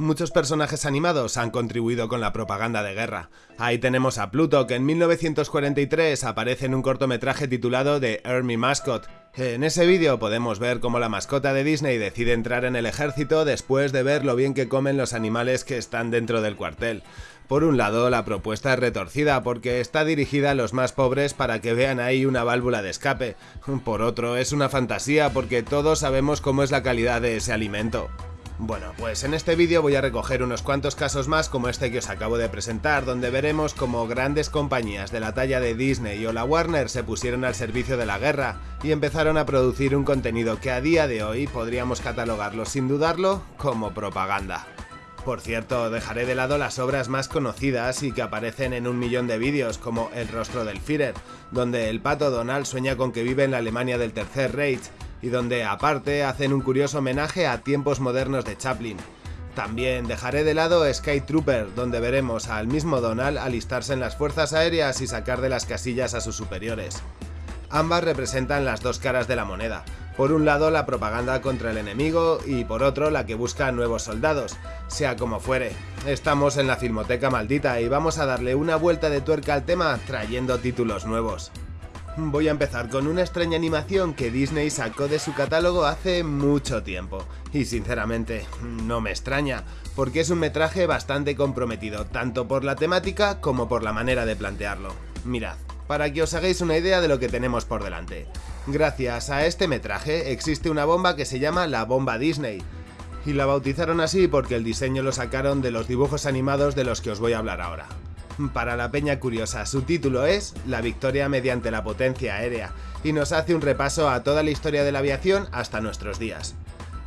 Muchos personajes animados han contribuido con la propaganda de guerra. Ahí tenemos a Pluto, que en 1943 aparece en un cortometraje titulado The Army Mascot. En ese vídeo podemos ver cómo la mascota de Disney decide entrar en el ejército después de ver lo bien que comen los animales que están dentro del cuartel. Por un lado, la propuesta es retorcida porque está dirigida a los más pobres para que vean ahí una válvula de escape. Por otro, es una fantasía porque todos sabemos cómo es la calidad de ese alimento. Bueno, pues en este vídeo voy a recoger unos cuantos casos más como este que os acabo de presentar, donde veremos cómo grandes compañías de la talla de Disney o la Warner se pusieron al servicio de la guerra y empezaron a producir un contenido que a día de hoy podríamos catalogarlo sin dudarlo como propaganda. Por cierto, dejaré de lado las obras más conocidas y que aparecen en un millón de vídeos, como El rostro del Führer, donde el pato Donald sueña con que vive en la Alemania del Tercer Reich, y donde aparte hacen un curioso homenaje a tiempos modernos de Chaplin. También dejaré de lado Sky Trooper, donde veremos al mismo Donald alistarse en las fuerzas aéreas y sacar de las casillas a sus superiores. Ambas representan las dos caras de la moneda, por un lado la propaganda contra el enemigo y por otro la que busca nuevos soldados, sea como fuere. Estamos en la Filmoteca Maldita y vamos a darle una vuelta de tuerca al tema trayendo títulos nuevos. Voy a empezar con una extraña animación que Disney sacó de su catálogo hace mucho tiempo. Y sinceramente, no me extraña, porque es un metraje bastante comprometido, tanto por la temática como por la manera de plantearlo. Mirad, para que os hagáis una idea de lo que tenemos por delante. Gracias a este metraje existe una bomba que se llama la bomba Disney, y la bautizaron así porque el diseño lo sacaron de los dibujos animados de los que os voy a hablar ahora. Para la peña curiosa, su título es La victoria mediante la potencia aérea, y nos hace un repaso a toda la historia de la aviación hasta nuestros días.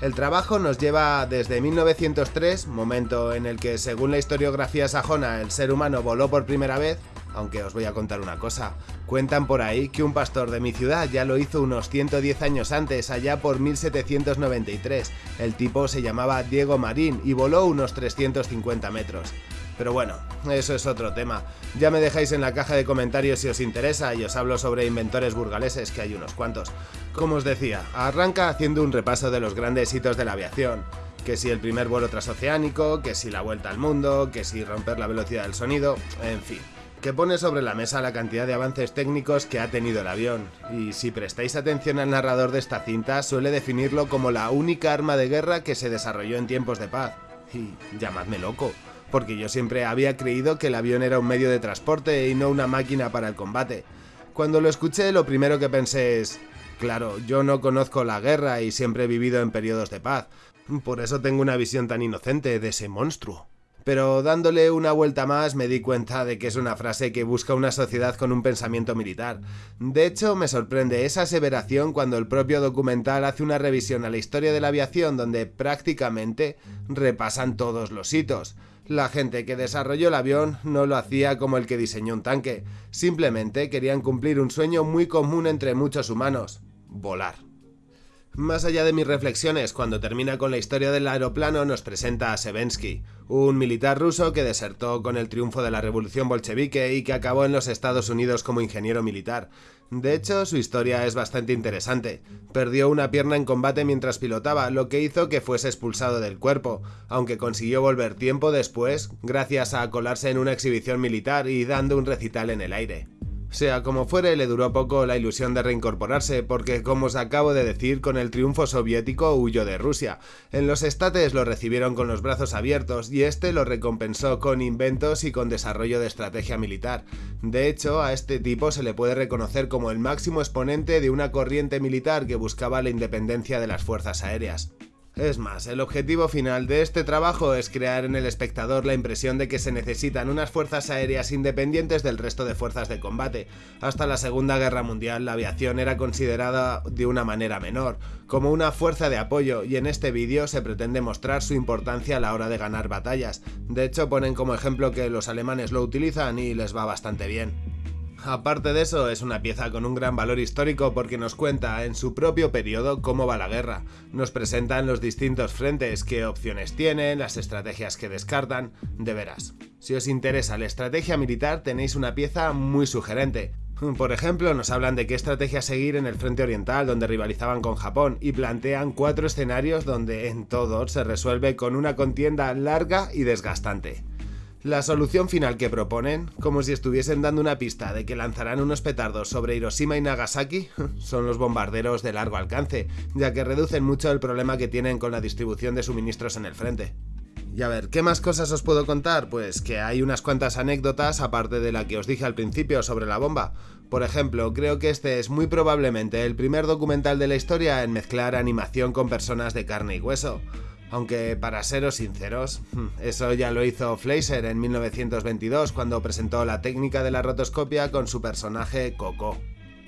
El trabajo nos lleva desde 1903, momento en el que según la historiografía sajona el ser humano voló por primera vez, aunque os voy a contar una cosa. Cuentan por ahí que un pastor de mi ciudad ya lo hizo unos 110 años antes, allá por 1793. El tipo se llamaba Diego Marín y voló unos 350 metros. Pero bueno, eso es otro tema. Ya me dejáis en la caja de comentarios si os interesa y os hablo sobre inventores burgaleses, que hay unos cuantos. Como os decía, arranca haciendo un repaso de los grandes hitos de la aviación. Que si el primer vuelo transoceánico, que si la vuelta al mundo, que si romper la velocidad del sonido, en fin que pone sobre la mesa la cantidad de avances técnicos que ha tenido el avión, y si prestáis atención al narrador de esta cinta suele definirlo como la única arma de guerra que se desarrolló en tiempos de paz. Y llamadme loco, porque yo siempre había creído que el avión era un medio de transporte y no una máquina para el combate. Cuando lo escuché lo primero que pensé es, claro, yo no conozco la guerra y siempre he vivido en periodos de paz, por eso tengo una visión tan inocente de ese monstruo pero dándole una vuelta más me di cuenta de que es una frase que busca una sociedad con un pensamiento militar. De hecho, me sorprende esa aseveración cuando el propio documental hace una revisión a la historia de la aviación donde prácticamente repasan todos los hitos. La gente que desarrolló el avión no lo hacía como el que diseñó un tanque, simplemente querían cumplir un sueño muy común entre muchos humanos, volar. Más allá de mis reflexiones, cuando termina con la historia del aeroplano nos presenta a Sevensky, un militar ruso que desertó con el triunfo de la revolución bolchevique y que acabó en los Estados Unidos como ingeniero militar. De hecho, su historia es bastante interesante. Perdió una pierna en combate mientras pilotaba, lo que hizo que fuese expulsado del cuerpo, aunque consiguió volver tiempo después gracias a colarse en una exhibición militar y dando un recital en el aire. Sea como fuere, le duró poco la ilusión de reincorporarse, porque como os acabo de decir, con el triunfo soviético huyó de Rusia. En los estates lo recibieron con los brazos abiertos y este lo recompensó con inventos y con desarrollo de estrategia militar. De hecho, a este tipo se le puede reconocer como el máximo exponente de una corriente militar que buscaba la independencia de las fuerzas aéreas. Es más, el objetivo final de este trabajo es crear en el espectador la impresión de que se necesitan unas fuerzas aéreas independientes del resto de fuerzas de combate. Hasta la Segunda Guerra Mundial la aviación era considerada de una manera menor, como una fuerza de apoyo, y en este vídeo se pretende mostrar su importancia a la hora de ganar batallas. De hecho ponen como ejemplo que los alemanes lo utilizan y les va bastante bien. Aparte de eso, es una pieza con un gran valor histórico porque nos cuenta en su propio periodo cómo va la guerra, nos presentan los distintos frentes, qué opciones tienen, las estrategias que descartan, de veras. Si os interesa la estrategia militar tenéis una pieza muy sugerente, Por ejemplo, nos hablan de qué estrategia seguir en el frente oriental, donde rivalizaban con Japón, y plantean cuatro escenarios donde en todos se resuelve con una contienda larga y desgastante. La solución final que proponen, como si estuviesen dando una pista de que lanzarán unos petardos sobre Hiroshima y Nagasaki, son los bombarderos de largo alcance, ya que reducen mucho el problema que tienen con la distribución de suministros en el frente. Y a ver, ¿qué más cosas os puedo contar? Pues que hay unas cuantas anécdotas aparte de la que os dije al principio sobre la bomba. Por ejemplo, creo que este es muy probablemente el primer documental de la historia en mezclar animación con personas de carne y hueso. Aunque para seros sinceros, eso ya lo hizo Fleischer en 1922 cuando presentó la técnica de la rotoscopia con su personaje Coco.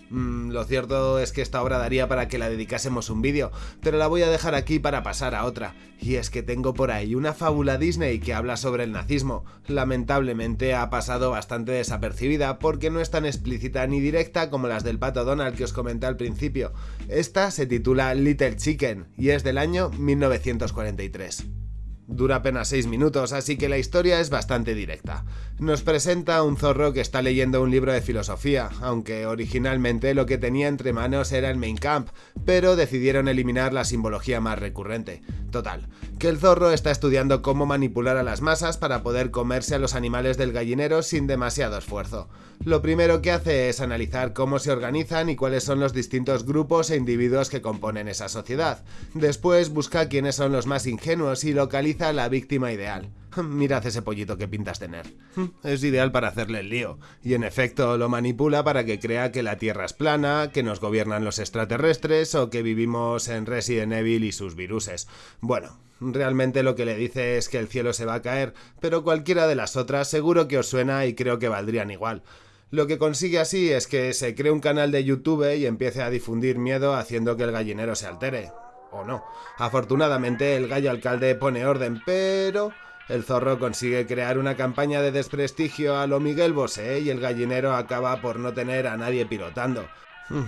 Mm, lo cierto es que esta obra daría para que la dedicásemos un vídeo, pero la voy a dejar aquí para pasar a otra. Y es que tengo por ahí una fábula Disney que habla sobre el nazismo. Lamentablemente ha pasado bastante desapercibida porque no es tan explícita ni directa como las del pato Donald que os comenté al principio. Esta se titula Little Chicken y es del año 1943. Dura apenas 6 minutos, así que la historia es bastante directa. Nos presenta un zorro que está leyendo un libro de filosofía, aunque originalmente lo que tenía entre manos era el Main Camp, pero decidieron eliminar la simbología más recurrente. Total, que el zorro está estudiando cómo manipular a las masas para poder comerse a los animales del gallinero sin demasiado esfuerzo. Lo primero que hace es analizar cómo se organizan y cuáles son los distintos grupos e individuos que componen esa sociedad. Después busca quiénes son los más ingenuos y localiza la víctima ideal. Mirad ese pollito que pintas tener. Es ideal para hacerle el lío, y en efecto lo manipula para que crea que la Tierra es plana, que nos gobiernan los extraterrestres o que vivimos en Resident Evil y sus viruses. Bueno, realmente lo que le dice es que el cielo se va a caer, pero cualquiera de las otras seguro que os suena y creo que valdrían igual. Lo que consigue así es que se cree un canal de YouTube y empiece a difundir miedo haciendo que el gallinero se altere. O no. Afortunadamente el gallo alcalde pone orden, pero... El zorro consigue crear una campaña de desprestigio a lo Miguel Bosé y el gallinero acaba por no tener a nadie pilotando.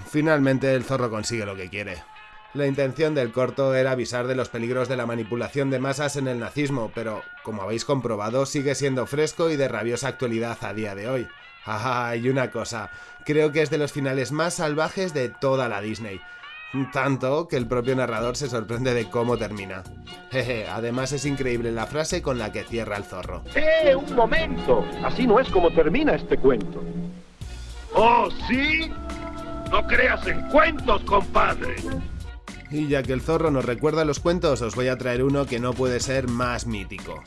Finalmente el zorro consigue lo que quiere. La intención del corto era avisar de los peligros de la manipulación de masas en el nazismo, pero, como habéis comprobado, sigue siendo fresco y de rabiosa actualidad a día de hoy. Ah, y una cosa, creo que es de los finales más salvajes de toda la Disney. Tanto que el propio narrador se sorprende de cómo termina. Jeje, además es increíble la frase con la que cierra el zorro. ¡Eh, un momento! Así no es como termina este cuento. ¿Oh, sí? No creas en cuentos, compadre. Y ya que el zorro nos recuerda los cuentos, os voy a traer uno que no puede ser más mítico.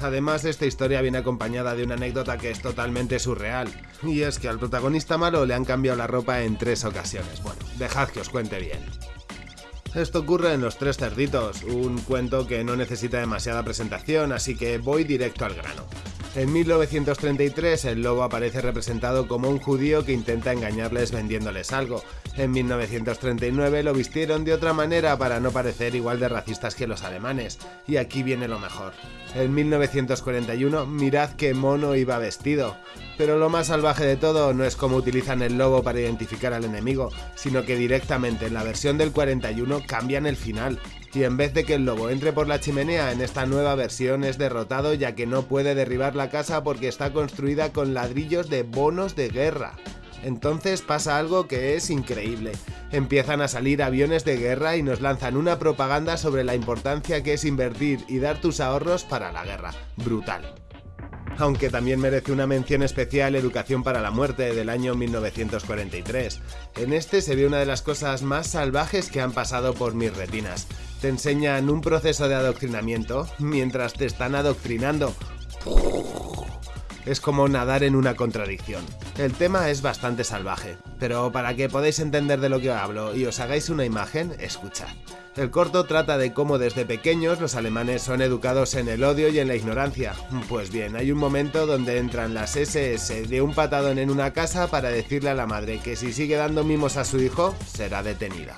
Además, esta historia viene acompañada de una anécdota que es totalmente surreal, y es que al protagonista malo le han cambiado la ropa en tres ocasiones. Bueno, dejad que os cuente bien. Esto ocurre en Los Tres Cerditos, un cuento que no necesita demasiada presentación, así que voy directo al grano. En 1933 el lobo aparece representado como un judío que intenta engañarles vendiéndoles algo. En 1939 lo vistieron de otra manera para no parecer igual de racistas que los alemanes. Y aquí viene lo mejor. En 1941 mirad qué mono iba vestido. Pero lo más salvaje de todo no es cómo utilizan el lobo para identificar al enemigo, sino que directamente en la versión del 41 cambian el final y en vez de que el lobo entre por la chimenea en esta nueva versión es derrotado ya que no puede derribar la casa porque está construida con ladrillos de bonos de guerra. Entonces pasa algo que es increíble. Empiezan a salir aviones de guerra y nos lanzan una propaganda sobre la importancia que es invertir y dar tus ahorros para la guerra. Brutal aunque también merece una mención especial Educación para la Muerte del año 1943. En este se ve una de las cosas más salvajes que han pasado por mis retinas. Te enseñan un proceso de adoctrinamiento mientras te están adoctrinando. Es como nadar en una contradicción. El tema es bastante salvaje, pero para que podáis entender de lo que hablo y os hagáis una imagen, escuchad. El corto trata de cómo desde pequeños los alemanes son educados en el odio y en la ignorancia. Pues bien, hay un momento donde entran las SS de un patadón en una casa para decirle a la madre que si sigue dando mimos a su hijo, será detenida.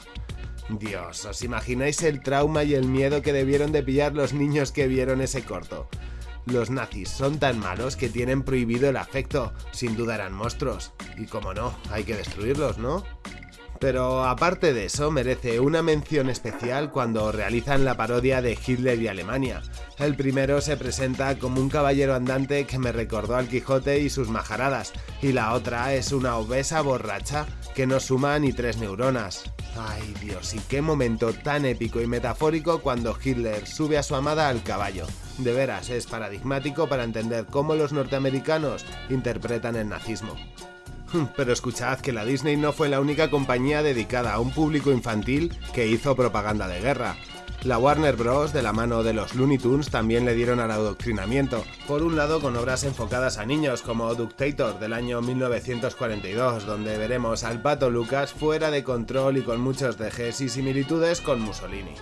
Dios, ¿os imagináis el trauma y el miedo que debieron de pillar los niños que vieron ese corto? Los nazis son tan malos que tienen prohibido el afecto, sin duda eran monstruos. Y como no, hay que destruirlos, ¿no? Pero aparte de eso, merece una mención especial cuando realizan la parodia de Hitler y Alemania. El primero se presenta como un caballero andante que me recordó al Quijote y sus majaradas, y la otra es una obesa borracha que no suma ni tres neuronas. Ay Dios, y qué momento tan épico y metafórico cuando Hitler sube a su amada al caballo. De veras, es paradigmático para entender cómo los norteamericanos interpretan el nazismo. Pero escuchad que la Disney no fue la única compañía dedicada a un público infantil que hizo propaganda de guerra. La Warner Bros. de la mano de los Looney Tunes también le dieron al adoctrinamiento, por un lado con obras enfocadas a niños como Ductator del año 1942, donde veremos al pato Lucas fuera de control y con muchos dejes y similitudes con Mussolini.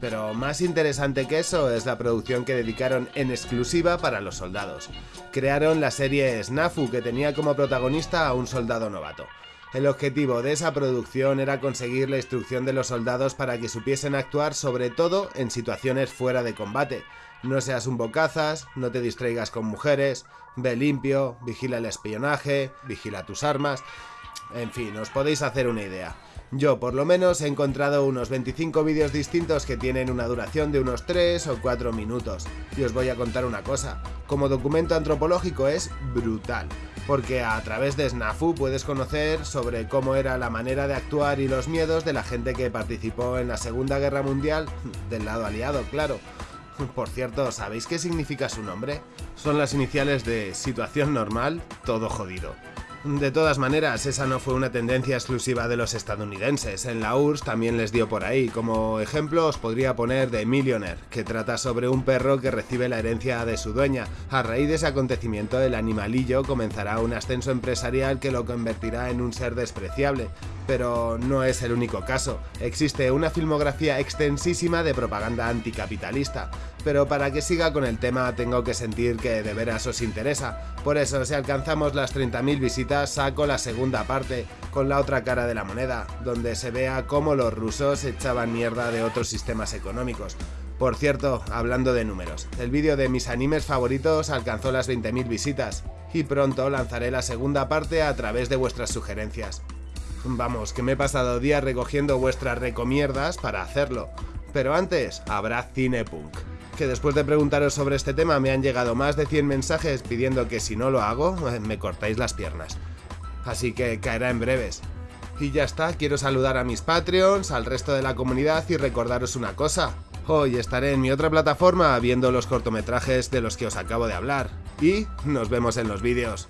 Pero más interesante que eso es la producción que dedicaron en exclusiva para los soldados. Crearon la serie Snafu que tenía como protagonista a un soldado novato. El objetivo de esa producción era conseguir la instrucción de los soldados para que supiesen actuar sobre todo en situaciones fuera de combate. No seas un bocazas, no te distraigas con mujeres, ve limpio, vigila el espionaje, vigila tus armas... En fin, os podéis hacer una idea. Yo por lo menos he encontrado unos 25 vídeos distintos que tienen una duración de unos 3 o 4 minutos. Y os voy a contar una cosa, como documento antropológico es brutal, porque a través de Snafu puedes conocer sobre cómo era la manera de actuar y los miedos de la gente que participó en la Segunda Guerra Mundial, del lado aliado, claro. Por cierto, ¿sabéis qué significa su nombre? Son las iniciales de situación normal, todo jodido. De todas maneras, esa no fue una tendencia exclusiva de los estadounidenses, en la URSS también les dio por ahí, como ejemplo os podría poner The Millionaire, que trata sobre un perro que recibe la herencia de su dueña. A raíz de ese acontecimiento el animalillo comenzará un ascenso empresarial que lo convertirá en un ser despreciable, pero no es el único caso. Existe una filmografía extensísima de propaganda anticapitalista, pero para que siga con el tema tengo que sentir que de veras os interesa. Por eso, si alcanzamos las 30.000 visitas, saco la segunda parte, con la otra cara de la moneda, donde se vea cómo los rusos echaban mierda de otros sistemas económicos. Por cierto, hablando de números, el vídeo de mis animes favoritos alcanzó las 20.000 visitas, y pronto lanzaré la segunda parte a través de vuestras sugerencias. Vamos, que me he pasado días recogiendo vuestras recomierdas para hacerlo. Pero antes, habrá Cinepunk. Que después de preguntaros sobre este tema me han llegado más de 100 mensajes pidiendo que si no lo hago, eh, me cortáis las piernas. Así que caerá en breves. Y ya está, quiero saludar a mis Patreons, al resto de la comunidad y recordaros una cosa. Hoy estaré en mi otra plataforma viendo los cortometrajes de los que os acabo de hablar. Y nos vemos en los vídeos.